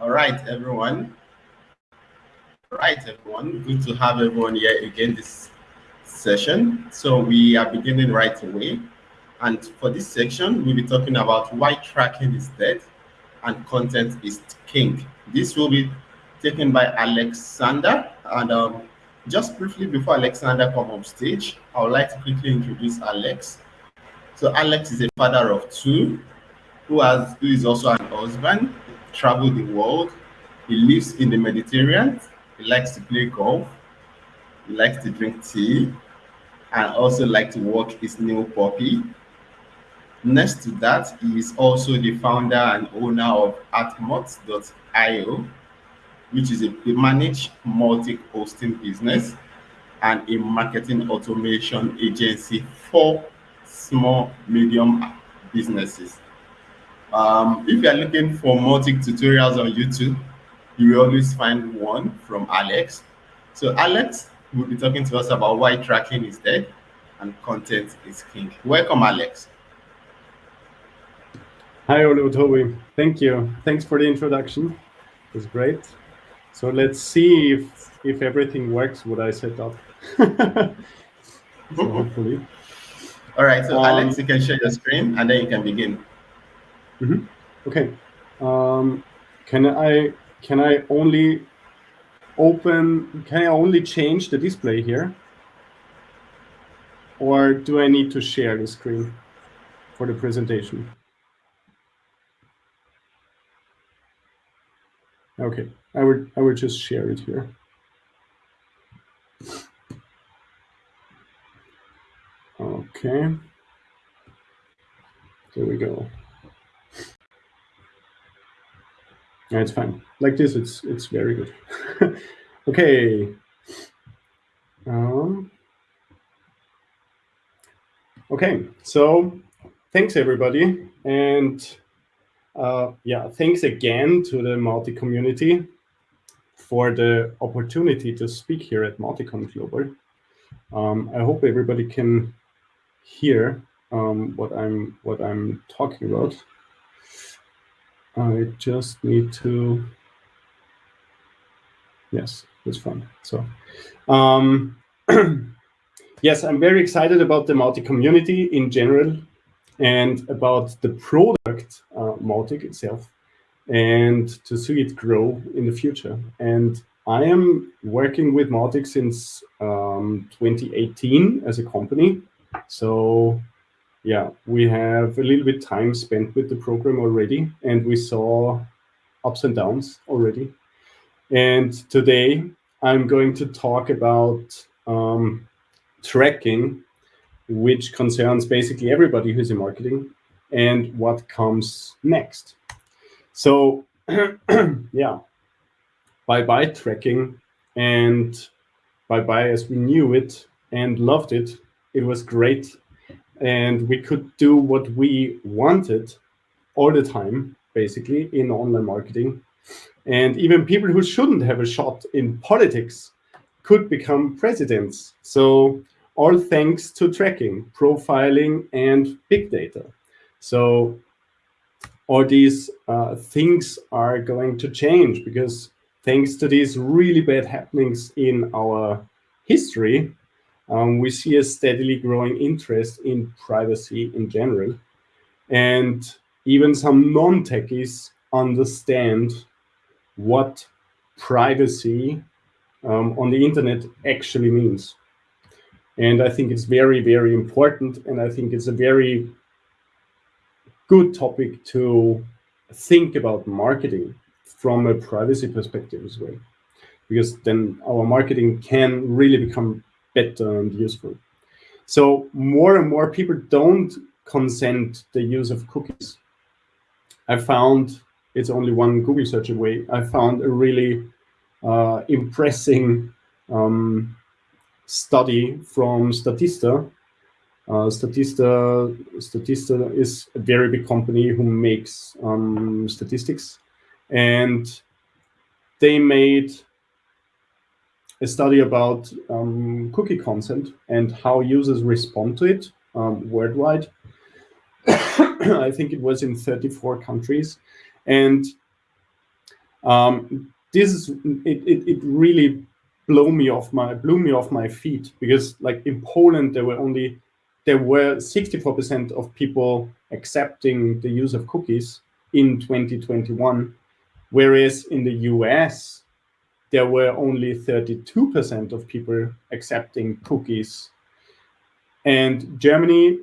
All right, everyone. All right, everyone. Good to have everyone here again this session. So we are beginning right away. And for this section, we'll be talking about why tracking is dead and content is king. This will be taken by Alexander. And um, just briefly before Alexander come on stage, I would like to quickly introduce Alex. So Alex is a father of two who has who is also an husband, traveled the world. He lives in the Mediterranean. He likes to play golf. He likes to drink tea and also like to walk his new puppy. Next to that, he is also the founder and owner of Hartmut.io, which is a managed Mautic-hosting business and a marketing automation agency for small, medium businesses. Um, if you are looking for Mautic tutorials on YouTube, you will always find one from Alex. So Alex will be talking to us about why tracking is dead and content is king. Welcome, Alex. Hi, Olutobi. Thank you. Thanks for the introduction. It was great. So let's see if if everything works what I set up. so hopefully. All right. So um, Alex, you can share your screen and then you can begin. Mm -hmm. Okay. Um, can I can I only open? Can I only change the display here, or do I need to share the screen for the presentation? Okay, I would I would just share it here. Okay. There we go. Yeah, it's fine. Like this, it's it's very good. okay. Um, okay, so thanks everybody. And uh, yeah, thanks again to the Mautic community for the opportunity to speak here at MautiCon Global. Um, I hope everybody can hear um, what I'm what I'm talking about. I just need to, yes, that's fine. So, um, yes, I'm very excited about the Mautic community in general and about the product uh, Mautic itself and to see it grow in the future. And I am working with Mautic since um, 2018 as a company. So yeah, we have a little bit time spent with the program already, and we saw ups and downs already. And today I'm going to talk about um, tracking, which concerns basically everybody who's in marketing and what comes next. So yeah, bye-bye tracking and bye-bye as we knew it and loved it. It was great and we could do what we wanted all the time, basically, in online marketing. And even people who shouldn't have a shot in politics could become presidents. So all thanks to tracking, profiling, and big data. So all these uh, things are going to change because thanks to these really bad happenings in our history, um, we see a steadily growing interest in privacy in general. And even some non-techies understand what privacy um, on the internet actually means. And I think it's very, very important. And I think it's a very good topic to think about marketing from a privacy perspective as well. Because then our marketing can really become better and useful. So more and more people don't consent the use of cookies. I found, it's only one Google search away, I found a really uh, impressing um, study from Statista. Uh, Statista. Statista is a very big company who makes um, statistics. And they made a study about um, cookie consent and how users respond to it um, worldwide. I think it was in 34 countries. And Um, this is it, it, it really blew me off my blew me off my feet because like in Poland there were only there were 64% of people accepting the use of cookies in 2021, whereas in the US there were only 32% of people accepting cookies. And Germany,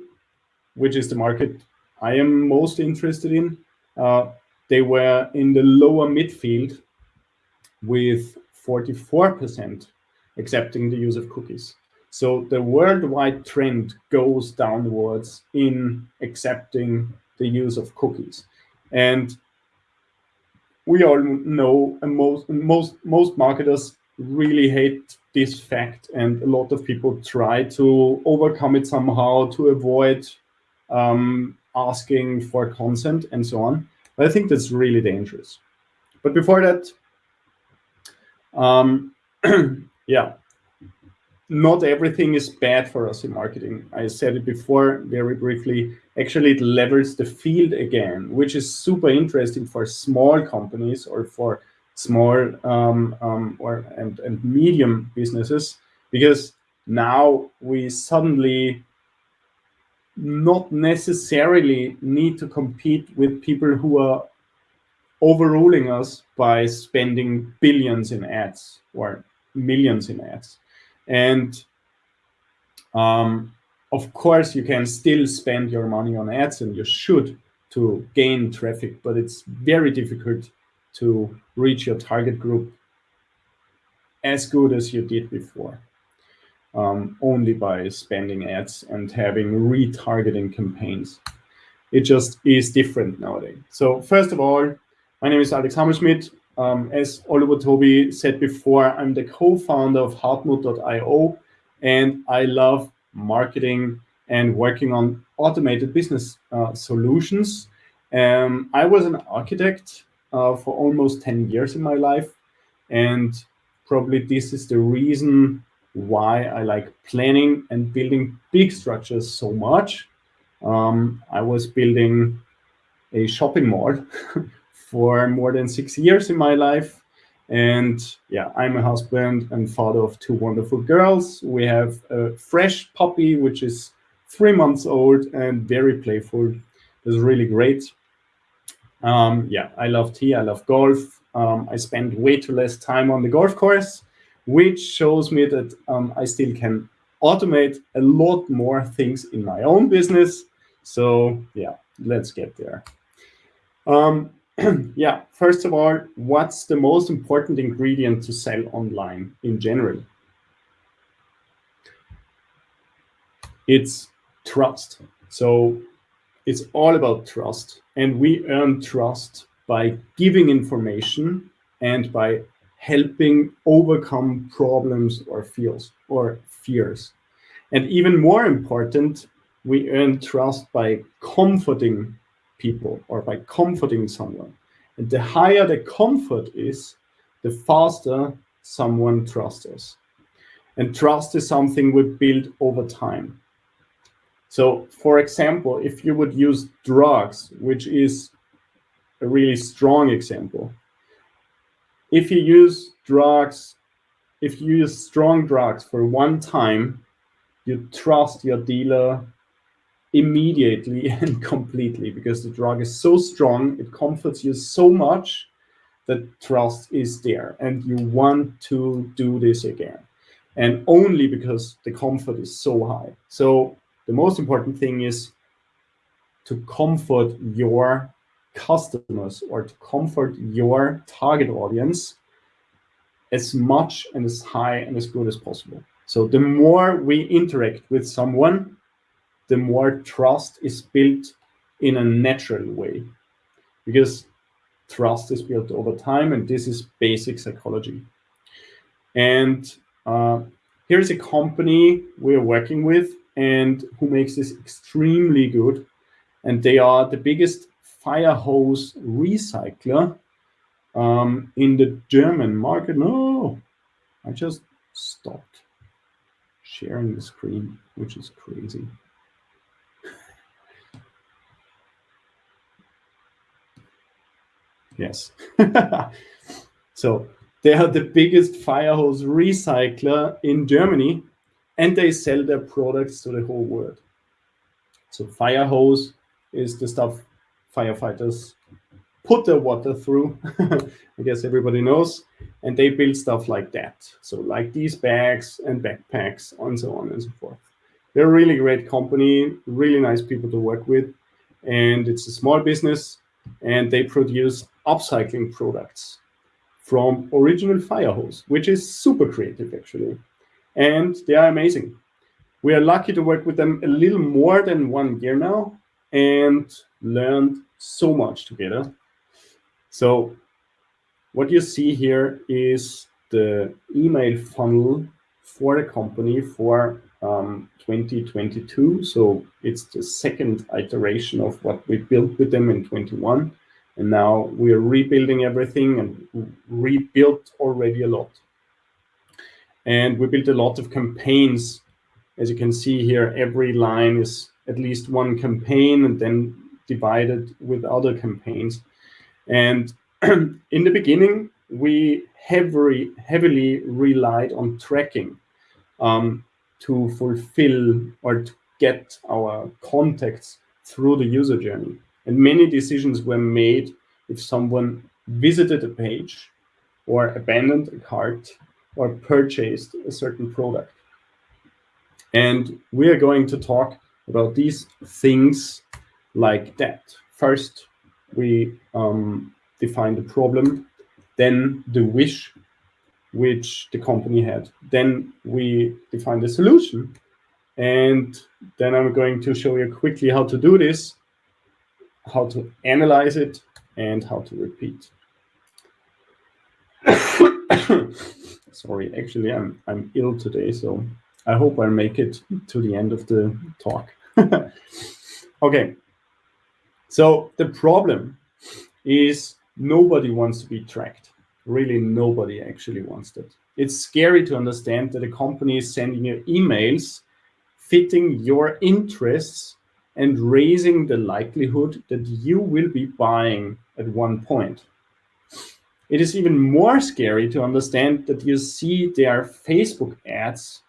which is the market I am most interested in, uh, they were in the lower midfield with 44% accepting the use of cookies. So the worldwide trend goes downwards in accepting the use of cookies. And we all know and most most most marketers really hate this fact and a lot of people try to overcome it somehow to avoid um, asking for consent and so on. But i think that's really dangerous. But before that um, yeah not everything is bad for us in marketing. I said it before very briefly. Actually, it levels the field again, which is super interesting for small companies or for small um, um, or and, and medium businesses, because now we suddenly not necessarily need to compete with people who are overruling us by spending billions in ads or millions in ads. And um, of course, you can still spend your money on ads and you should to gain traffic, but it's very difficult to reach your target group as good as you did before, um, only by spending ads and having retargeting campaigns. It just is different nowadays. So first of all, my name is Alex Hammerschmidt. Um, as Olutobi said before, I'm the co-founder of Hartmut.io, and I love marketing and working on automated business uh, solutions. Um, I was an architect uh, for almost 10 years in my life, and probably this is the reason why I like planning and building big structures so much. Um, I was building a shopping mall for more than six years in my life. And yeah, I'm a husband and father of two wonderful girls. We have a fresh puppy, which is three months old and very playful. It's really great. Um, yeah, I love tea. I love golf. Um, I spend way too less time on the golf course, which shows me that um, I still can automate a lot more things in my own business. So yeah, let's get there. Um, yeah, first of all, what's the most important ingredient to sell online in general? It's trust. So it's all about trust. And we earn trust by giving information and by helping overcome problems or fears or fears. And even more important, we earn trust by comforting people or by comforting someone. And the higher the comfort is, the faster someone trusts us. And trust is something we build over time. So, for example, if you would use drugs, which is a really strong example, if you use drugs, if you use strong drugs for one time, you trust your dealer immediately and completely because the drug is so strong, it comforts you so much that trust is there and you want to do this again. And only because the comfort is so high. So the most important thing is to comfort your customers or to comfort your target audience as much and as high and as good as possible. So the more we interact with someone, the more trust is built in a natural way because trust is built over time and this is basic psychology and uh, here's a company we're working with and who makes this extremely good and they are the biggest fire hose recycler um, in the German market. No, I just stopped sharing the screen, which is crazy. Yes. so they are the biggest fire hose recycler in Germany, and they sell their products to the whole world. So fire hose is the stuff firefighters put their water through. I guess everybody knows. And they build stuff like that. So like these bags and backpacks and so on and so forth. They're a really great company, really nice people to work with. And it's a small business and they produce upcycling products from original fire hose, which is super creative actually. And they are amazing. We are lucky to work with them a little more than one year now and learned so much together. So what you see here is the email funnel for the company for um, 2022. So it's the second iteration of what we built with them in 21. And now we are rebuilding everything and rebuilt already a lot. And we built a lot of campaigns. As you can see here, every line is at least one campaign and then divided with other campaigns. And in the beginning, we heavily, heavily relied on tracking um, to fulfill or to get our contacts through the user journey. And many decisions were made if someone visited a page or abandoned a cart or purchased a certain product. And we are going to talk about these things like that. First, we um, define the problem, then the wish which the company had. Then we define the solution. And then I'm going to show you quickly how to do this, how to analyze it, and how to repeat. Sorry, actually, I'm, I'm ill today, so I hope I make it to the end of the talk. okay, so the problem is nobody wants to be tracked. Really, nobody actually wants that. It's scary to understand that a company is sending you emails fitting your interests and raising the likelihood that you will be buying at one point. It is even more scary to understand that you see their Facebook ads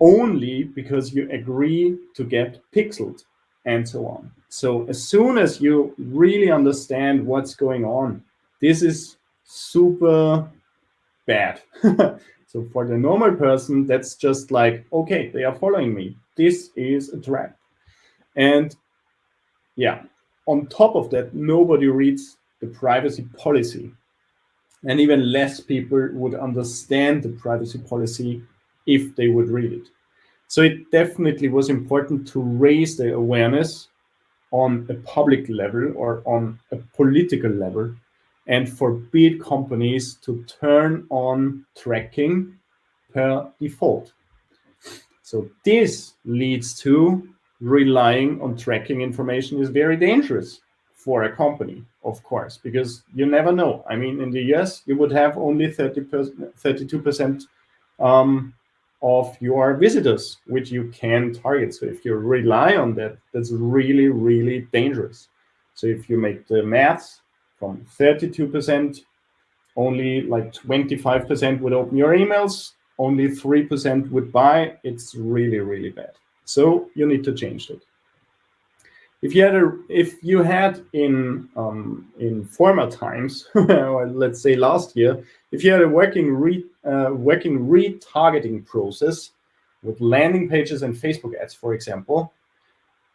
only because you agree to get pixeled and so on. So as soon as you really understand what's going on, this is super bad. so for the normal person, that's just like, okay, they are following me. This is a trap. And yeah, on top of that, nobody reads the privacy policy. And even less people would understand the privacy policy if they would read it. So it definitely was important to raise the awareness on a public level or on a political level and forbid companies to turn on tracking per default. So this leads to relying on tracking information is very dangerous for a company, of course, because you never know. I mean, in the US, you would have only 30 32% um, of your visitors, which you can target. So if you rely on that, that's really, really dangerous. So if you make the maths from 32%, only like 25% would open your emails, only 3% would buy, it's really, really bad. So you need to change it. If you had a, if you had in um, in former times, let's say last year, if you had a working re, uh, working retargeting process with landing pages and Facebook ads, for example,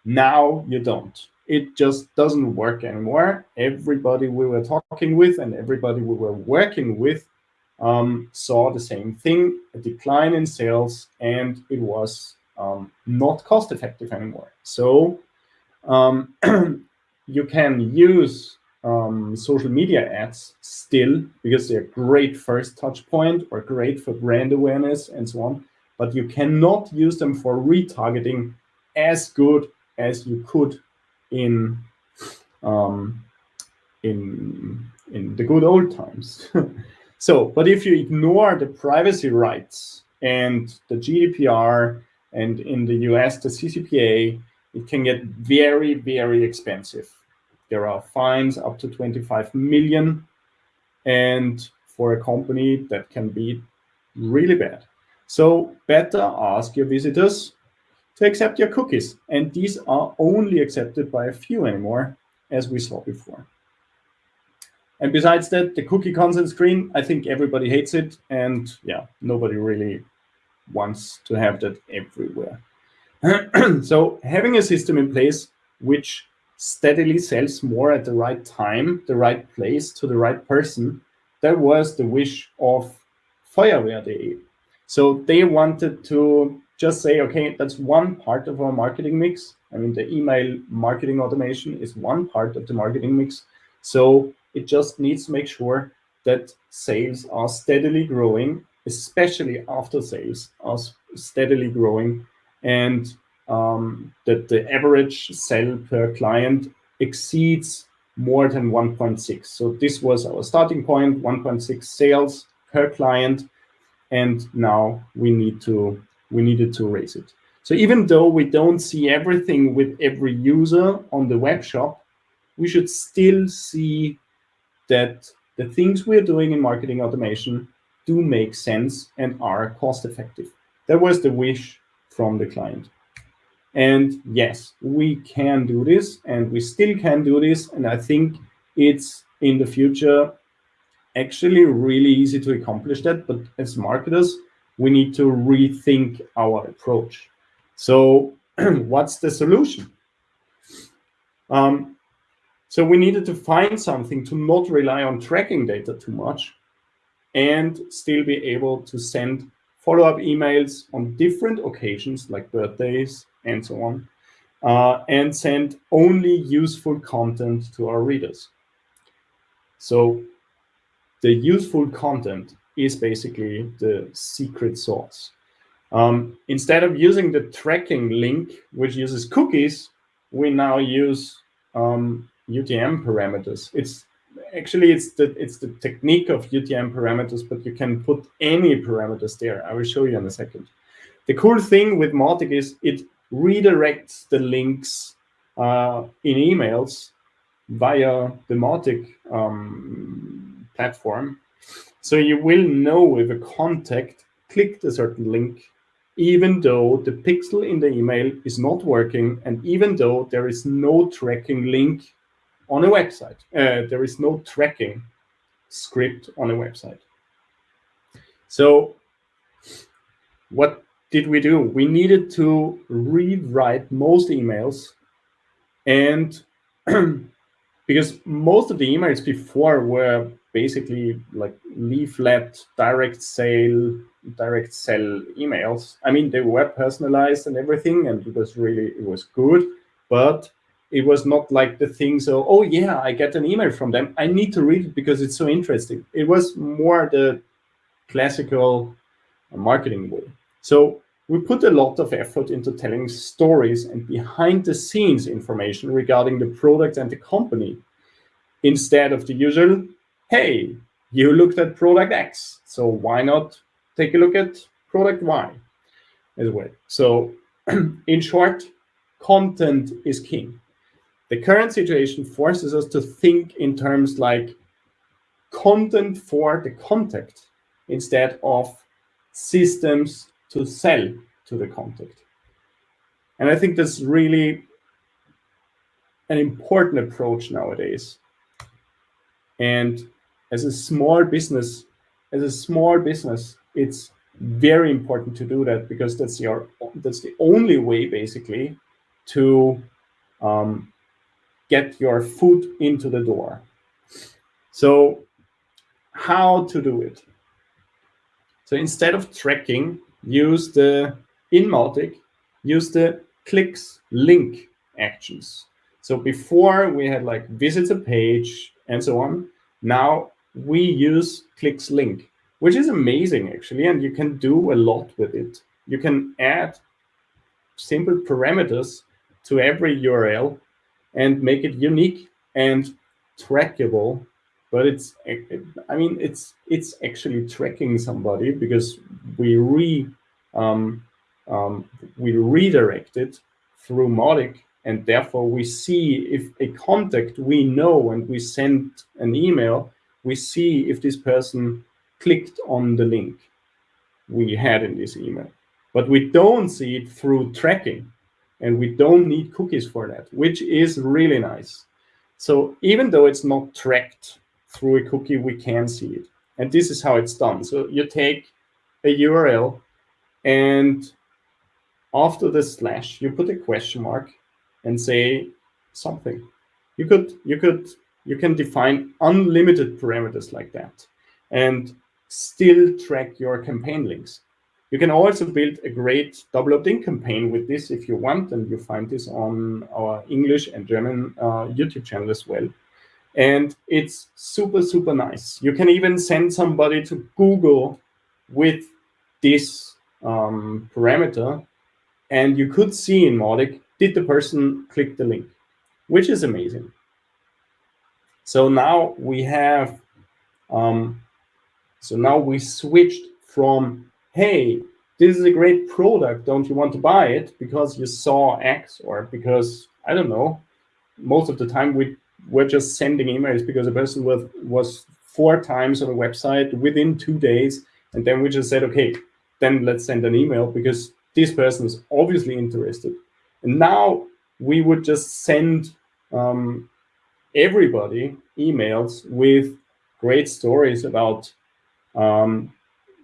now you don't. It just doesn't work anymore. Everybody we were talking with and everybody we were working with um, saw the same thing, a decline in sales, and it was um, not cost effective anymore. So um, you can use um, social media ads still because they're great first touch point or great for brand awareness and so on, but you cannot use them for retargeting as good as you could in um, in in the good old times. so, but if you ignore the privacy rights and the GDPR and in the US the CCPA it can get very, very expensive. there are fines up to 25 million. And for a company, that can be really bad. So better ask your visitors to accept your cookies. And these are only accepted by a few anymore, as we saw before. And besides that, the cookie consent screen, I think everybody hates it. And yeah, nobody really wants to have that everywhere. so having a system in place which steadily sells more at the right time, the right place, to the right person, that was the wish of Feuerwear.de. So they wanted to just say, okay, that's one part of our marketing mix. I mean, the email marketing automation is one part of the marketing mix. So it just needs to make sure that sales are steadily growing, especially after sales are steadily growing, and um, that the average sell per client exceeds more than 1.6. So this was our starting point, 1.6 sales per client, and now we need to we needed to raise it. So even though we don't see everything with every user on the web shop, we should still see that the things we're doing in marketing automation do make sense and are cost effective. That was the wish from the client. And yes, we can do this and we still can do this. And I think it's in the future actually really easy to accomplish that. But as marketers, we need to rethink our approach. So what's the solution? Um, so we needed to find something to not rely on tracking data too much and still be able to send follow-up emails on different occasions like birthdays and so on, uh, and send only useful content to our readers. So the useful content is basically the secret sauce. Um, instead of using the tracking link, which uses cookies, we now use um, UTM parameters. It's actually it's the it's the technique of UTM parameters, but you can put any parameters there. I will show you in a second. The cool thing with Mautic is it redirects the links uh, in emails via the Mautic um, platform. So you will know if a contact clicked a certain link, even though the pixel in the email is not working, and even though there is no tracking link on a website. Uh, there is no tracking script on a website. So what did we do? We needed to rewrite most emails and because most of the emails before were basically like leaflet, direct sale, direct sell emails. I mean, they were personalized and everything, and it was really, it was good, but it was not like the thing so oh yeah i get an email from them. I need to read it because it's so interesting. It was more the classical marketing way. So we put a lot of effort into telling stories and behind the scenes information regarding the product and the company instead of the usual hey you looked at product x so why not take a look at product y? as well. So in short content is king the current situation forces us to think in terms like content for the contact instead of systems to sell to the contact. And I think that's really an important approach nowadays. And as a small business, as a small business, it's very important to do that because that's your that's the only way basically to um, get your foot into the door. So how to do it? So instead of tracking, use the in Mautic, use the clicks link actions. So before we had like visits a page and so on. Now we use clicks link, which is amazing actually, and you can do a lot with it. You can add simple parameters to every URL and make it unique and trackable. But it's, I mean, it's it's actually tracking somebody because we re um, um, we redirect it through Mautic, And therefore, we see if a contact we know and we send an email, we see if this person clicked on the link we had in this email. But we don't see it through tracking. And we don't need cookies for that, which is really nice. So even though it's not tracked through a cookie, we can see it. And this is how it's done. So you take a URL and after the slash, you put a question mark and say something. You could, you could, you can define unlimited parameters like that and still track your campaign links. You can also build a great double opt-in campaign with this if you want, and you find this on our English and German uh, YouTube channel as well. And it's super, super nice. You can even send somebody to Google with this um, parameter, and you could see in Mautic, did the person click the link, which is amazing. So now we have, um, so now we switched from hey, this is a great product. Don't you want to buy it because you saw X or because, I don't know, most of the time we were just sending emails because a person was, was four times on a website within two days. And then we just said, okay, then let's send an email because this person is obviously interested. And now we would just send um, everybody emails with great stories about um,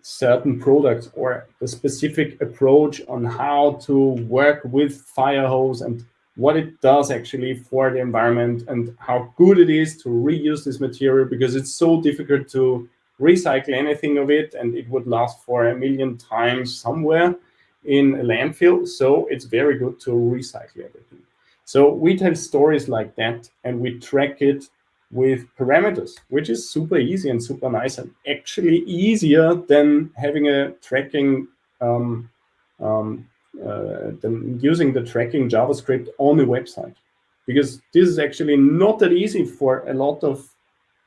certain products or the specific approach on how to work with Firehose and what it does actually for the environment and how good it is to reuse this material because it's so difficult to recycle anything of it and it would last for a million times somewhere in a landfill. So it's very good to recycle everything. So we tell stories like that and we track it with parameters, which is super easy and super nice and actually easier than having a tracking, um, um, uh, than using the tracking JavaScript on the website. Because this is actually not that easy for a lot of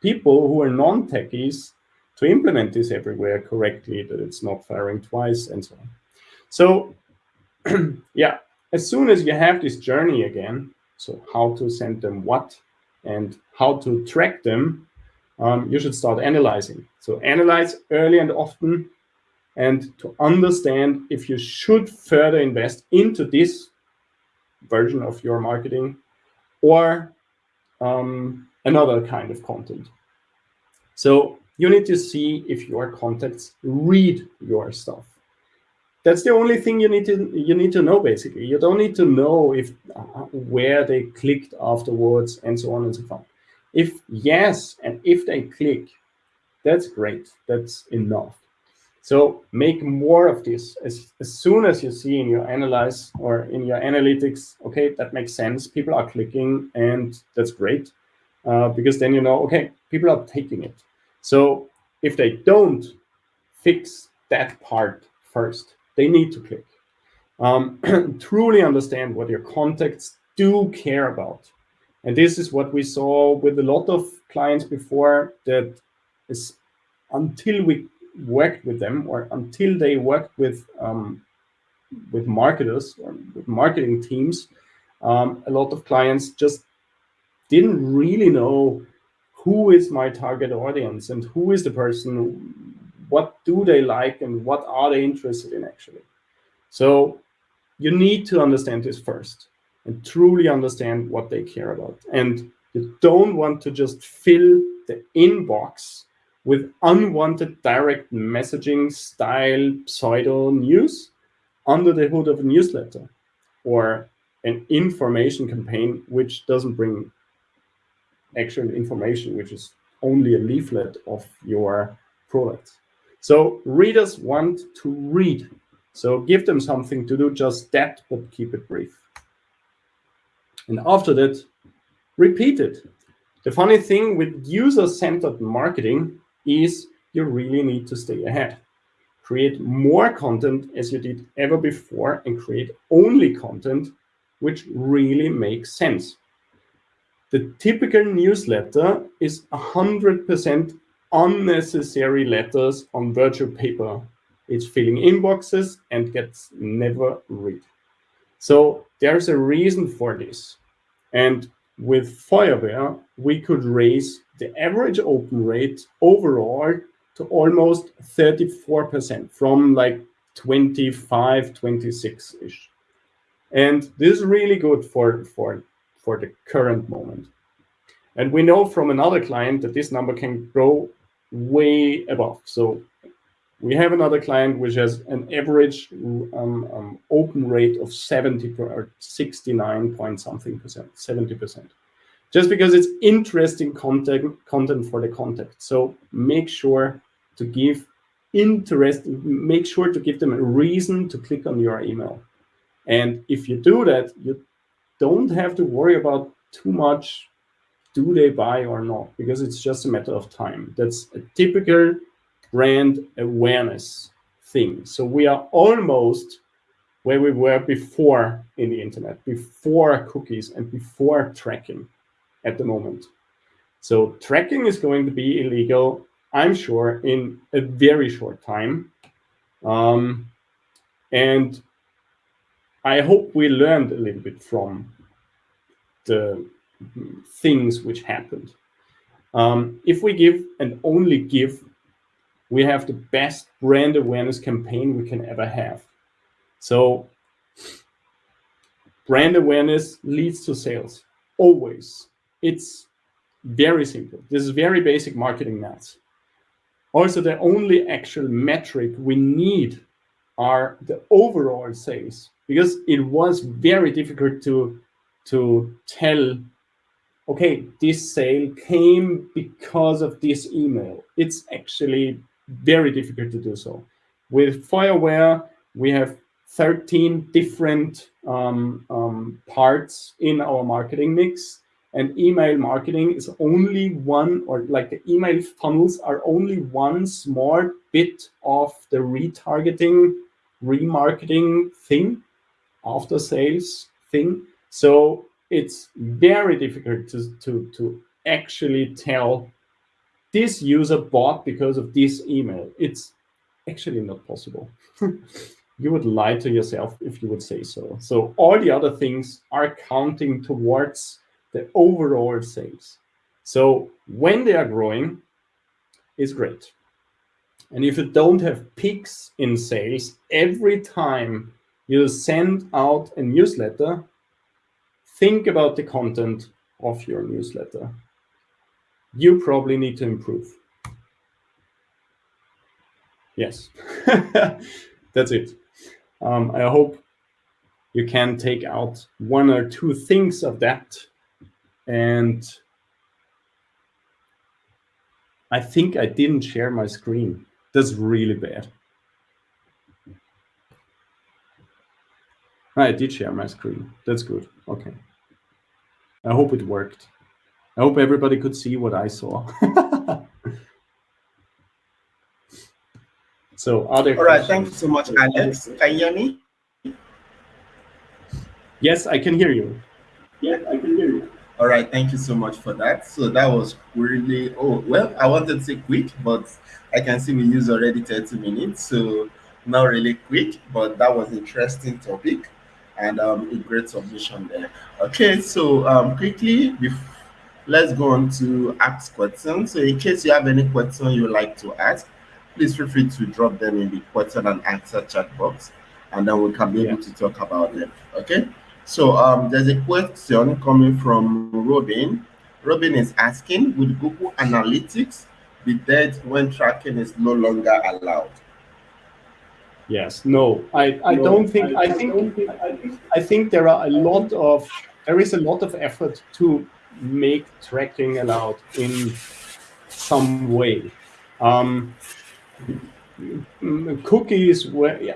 people who are non-techies to implement this everywhere correctly, that it's not firing twice and so on. So yeah, as soon as you have this journey again, so how to send them what, and how to track them, um, you should start analyzing. So analyze early and often and to understand if you should further invest into this version of your marketing or um, another kind of content. So you need to see if your contacts read your stuff. That's the only thing you need to you need to know basically. You don't need to know if where they clicked afterwards and so on and so forth. If yes, and if they click, that's great. That's enough. So make more of this as, as soon as you see in your analyze or in your analytics, okay, that makes sense. People are clicking and that's great uh, because then you know, okay, people are taking it. So if they don't fix that part first, they need to click. Um, truly understand what your contacts do care about. And this is what we saw with a lot of clients before that is until we worked with them or until they worked with um, with marketers or with marketing teams, um, a lot of clients just didn't really know who is my target audience and who is the person do they like and what are they interested in actually. So you need to understand this first and truly understand what they care about. And you don't want to just fill the inbox with unwanted direct messaging style pseudo news under the hood of a newsletter or an information campaign which doesn't bring actual information, which is only a leaflet of your product. So readers want to read. So give them something to do just that, but keep it brief. And after that, repeat it. The funny thing with user-centered marketing is you really need to stay ahead. Create more content as you did ever before and create only content which really makes sense. The typical newsletter is 100% unnecessary letters on virtual paper. It's filling inboxes and gets never read. So there's a reason for this. And with Feuerwear, we could raise the average open rate overall to almost 34% from like 25, 26-ish. And this is really good for, for, for the current moment. And we know from another client that this number can grow way above. So we have another client which has an average um, um, open rate of 70 or 69 point something percent, 70 percent. Just because it's interesting content, content for the contact. So make sure to give interest, make sure to give them a reason to click on your email. And if you do that, you don't have to worry about too much do they buy or not, because it's just a matter of time. That's a typical brand awareness thing. So we are almost where we were before in the internet, before cookies and before tracking at the moment. So tracking is going to be illegal, I'm sure, in a very short time. Um, and I hope we learned a little bit from the things which happened. Um, if we give and only give, we have the best brand awareness campaign we can ever have. So brand awareness leads to sales, always. It's very simple. This is very basic marketing maths. Also, the only actual metric we need are the overall sales because it was very difficult to, to tell okay, this sale came because of this email. It's actually very difficult to do so. With Feuerwear, we have 13 different um, um, parts in our marketing mix. And email marketing is only one, or like the email funnels are only one small bit of the retargeting, remarketing thing, after sales thing. So it's very difficult to, to, to actually tell this user bought because of this email. It's actually not possible. you would lie to yourself if you would say so. So all the other things are counting towards the overall sales. So when they are growing, is great. And if you don't have peaks in sales, every time you send out a newsletter, think about the content of your newsletter. You probably need to improve. Yes, that's it. Um, I hope you can take out one or two things of that. And I think I didn't share my screen. That's really bad. I did share my screen. That's good. Okay. I hope it worked. I hope everybody could see what I saw. so other All right, thank you so much, Alex. Can you hear me? Yes, I can hear you. Yes, I can hear you. All right, thank you so much for that. So that was really, oh, well, I wanted to say quick, but I can see we use already 30 minutes. So not really quick, but that was interesting topic and um, a great submission there. Okay, so um, quickly, let's go on to ask questions. So in case you have any question you like to ask, please feel free to drop them in the question and answer chat box, and then we can be able to talk about them. Okay, so um, there's a question coming from Robin. Robin is asking, would Google Analytics be dead when tracking is no longer allowed? Yes, no, I, I no, don't think, I, I think, think, I think there are a lot of, there is a lot of effort to make tracking allowed in some way. Um, cookies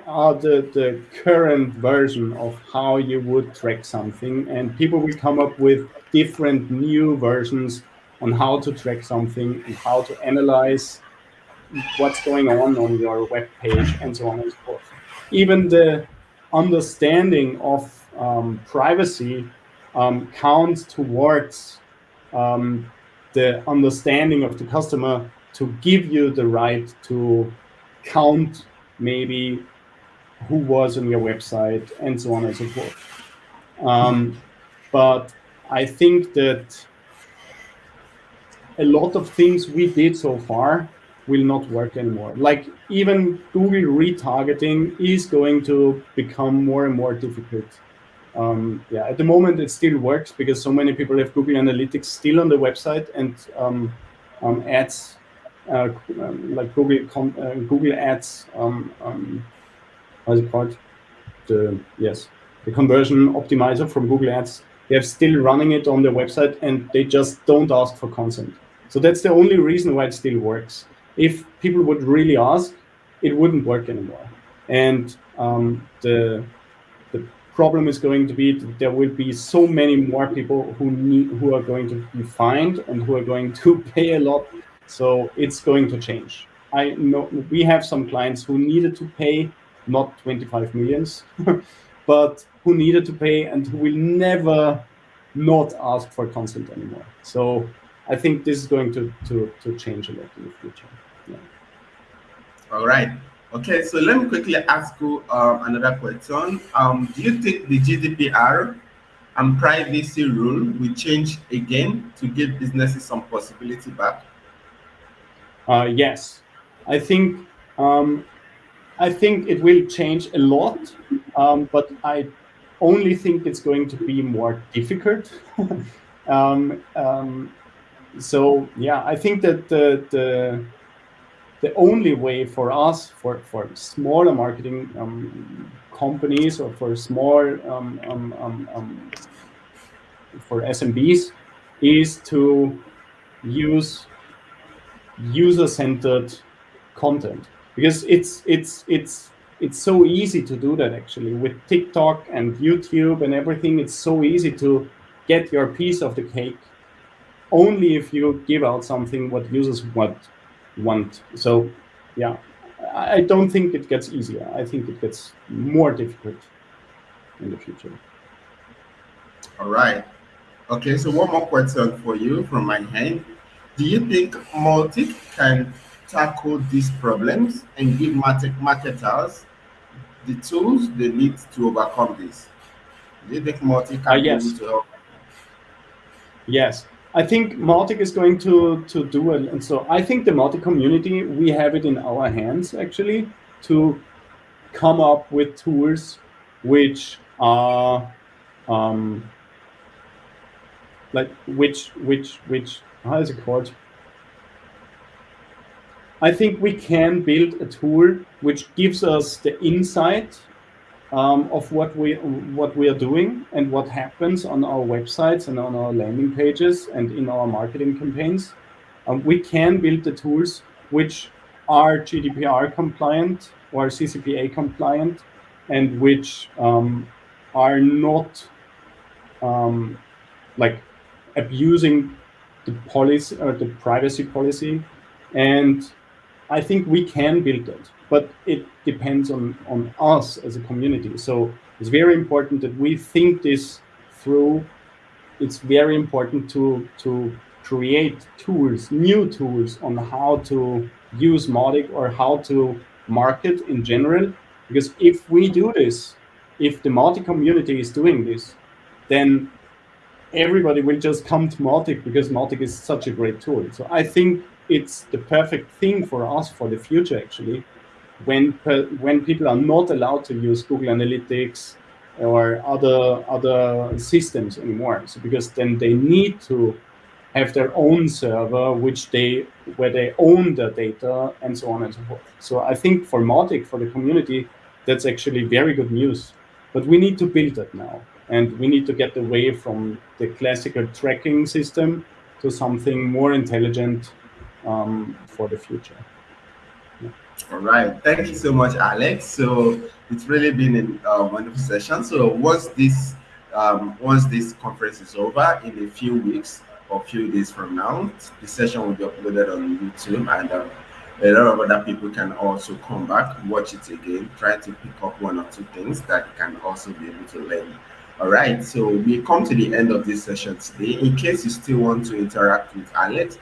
are the, the current version of how you would track something and people will come up with different new versions on how to track something and how to analyze what's going on on your web page and so on and so forth. Even the understanding of um, privacy um, counts towards um, the understanding of the customer to give you the right to count maybe who was on your website and so on and so forth. Um, but I think that a lot of things we did so far will not work anymore. Like even Google retargeting is going to become more and more difficult. Um, yeah, at the moment it still works because so many people have Google Analytics still on the website and um, um, ads uh, um, like Google uh, Google Ads. Um, um, how's it called? The yes, the conversion optimizer from Google Ads. They are still running it on their website, and they just don't ask for consent. So that's the only reason why it still works. If people would really ask, it wouldn't work anymore. And um, the the problem is going to be that there will be so many more people who need who are going to be fined and who are going to pay a lot so it's going to change. I know we have some clients who needed to pay not 25 millions, but who needed to pay and who will never not ask for consent anymore. So I think this is going to, to, to change a lot in the future. All right. Okay, so let me quickly ask you um, another question. Um, do you think the GDPR and privacy rule will change again to give businesses some possibility back? Uh, yes, I think um, I think it will change a lot, um, but I only think it's going to be more difficult. um, um, so yeah, I think that the, the the only way for us, for for smaller marketing um, companies or for small um, um, for SMBs, is to use user-centered content because it's it's it's it's so easy to do that actually with TikTok and YouTube and everything. It's so easy to get your piece of the cake only if you give out something what users want want. So yeah, I don't think it gets easier. I think it gets more difficult in the future. All right. Okay, so one more question for you from my hand. Do you think Mautic can tackle these problems and give marketers the tools they need to overcome this? Do you think Mautic can uh, yes. Yes, I think Mautic is going to to do it, and so I think the Mautic community we have it in our hands actually to come up with tools which are um, like which which which how is it called? I think we can build a tool which gives us the insight um, of what we what we are doing and what happens on our websites and on our landing pages and in our marketing campaigns. Um, we can build the tools which are GDPR compliant or CCPA compliant and which um, are not um, like abusing the policy or the privacy policy. And I think we can build it, but it depends on, on us as a community. So it's very important that we think this through. It's very important to, to create tools, new tools on how to use Mautic or how to market in general. Because if we do this, if the Mautic community is doing this, then everybody will just come to Mautic because Mautic is such a great tool. So I think it's the perfect thing for us for the future, actually, when when people are not allowed to use Google Analytics or other other systems anymore. So because then they need to have their own server, which they where they own the data and so on and so forth. So I think for Mautic, for the community, that's actually very good news. But we need to build that now. And we need to get away from the classical tracking system to something more intelligent um, for the future. Yeah. All right. Thank you so much, Alex. So it's really been a wonderful session. So once this um, once this conference is over in a few weeks or a few days from now, the session will be uploaded on YouTube and um, a lot of other people can also come back, watch it again, try to pick up one or two things that you can also be able to learn all right, so we come to the end of this session today. In case you still want to interact with Alex,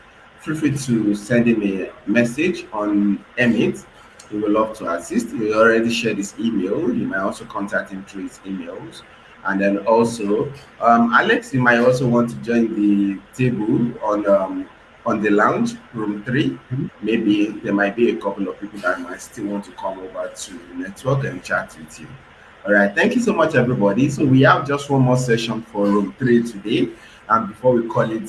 feel free to send him a message on Emit we would love to assist. We already shared his email. You might also contact him through his emails. And then also, um, Alex, you might also want to join the table on um, on the lounge, room 3 mm-hmm. Maybe there might be a couple of people that might still want to come over to network and chat with you. All right, thank you so much, everybody. So we have just one more session for room three today, and before we call it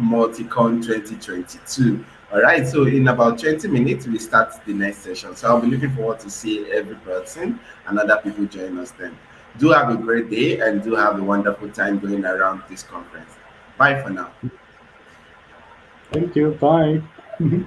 MautiCon 2022. All right, so in about 20 minutes, we start the next session. So I'll be looking forward to see every person and other people join us then. Do have a great day and do have a wonderful time going around this conference. Bye for now. Thank you. Bye.